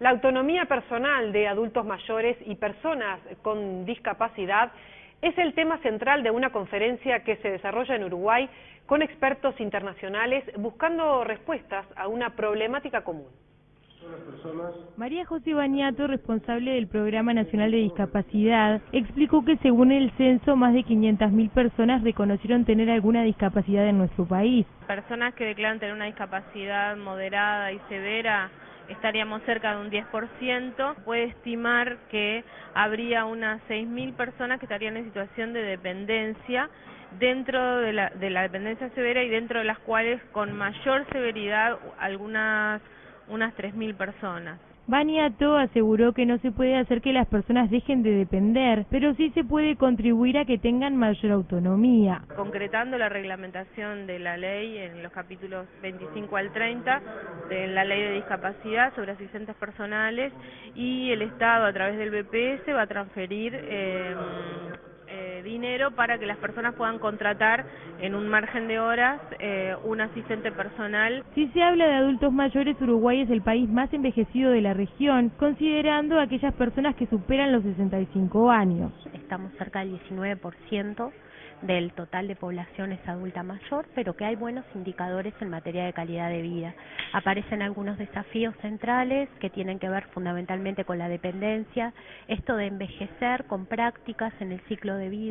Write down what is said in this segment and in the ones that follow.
La autonomía personal de adultos mayores y personas con discapacidad es el tema central de una conferencia que se desarrolla en Uruguay con expertos internacionales buscando respuestas a una problemática común. María José Bañato, responsable del Programa Nacional de Discapacidad, explicó que según el censo más de 500.000 personas reconocieron tener alguna discapacidad en nuestro país. Personas que declaran tener una discapacidad moderada y severa estaríamos cerca de un 10%, puede estimar que habría unas 6.000 personas que estarían en situación de dependencia dentro de la, de la dependencia severa y dentro de las cuales con mayor severidad algunas unas 3.000 personas. Baniato aseguró que no se puede hacer que las personas dejen de depender, pero sí se puede contribuir a que tengan mayor autonomía. Concretando la reglamentación de la ley en los capítulos 25 al 30 de la ley de discapacidad sobre asistentes personales y el Estado a través del BPS va a transferir eh, dinero para que las personas puedan contratar en un margen de horas eh, un asistente personal. Si se habla de adultos mayores, Uruguay es el país más envejecido de la región, considerando aquellas personas que superan los 65 años. Estamos cerca del 19% del total de población es adulta mayor, pero que hay buenos indicadores en materia de calidad de vida. Aparecen algunos desafíos centrales que tienen que ver fundamentalmente con la dependencia, esto de envejecer con prácticas en el ciclo de vida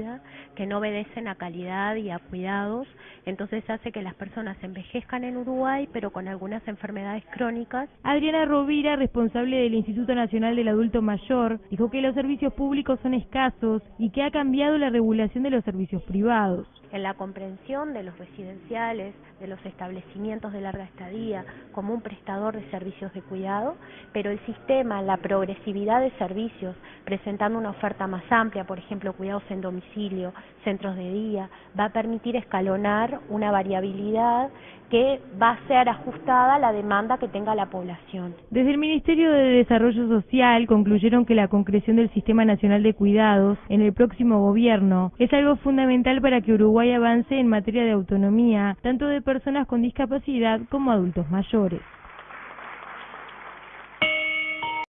que no obedecen a calidad y a cuidados, entonces hace que las personas envejezcan en Uruguay, pero con algunas enfermedades crónicas. Adriana Rovira, responsable del Instituto Nacional del Adulto Mayor, dijo que los servicios públicos son escasos y que ha cambiado la regulación de los servicios privados en la comprensión de los residenciales, de los establecimientos de larga estadía, como un prestador de servicios de cuidado, pero el sistema, la progresividad de servicios, presentando una oferta más amplia, por ejemplo, cuidados en domicilio, centros de día, va a permitir escalonar una variabilidad que va a ser ajustada a la demanda que tenga la población. Desde el Ministerio de Desarrollo Social concluyeron que la concreción del Sistema Nacional de Cuidados en el próximo gobierno es algo fundamental para que Uruguay avance en materia de autonomía, tanto de personas con discapacidad como adultos mayores.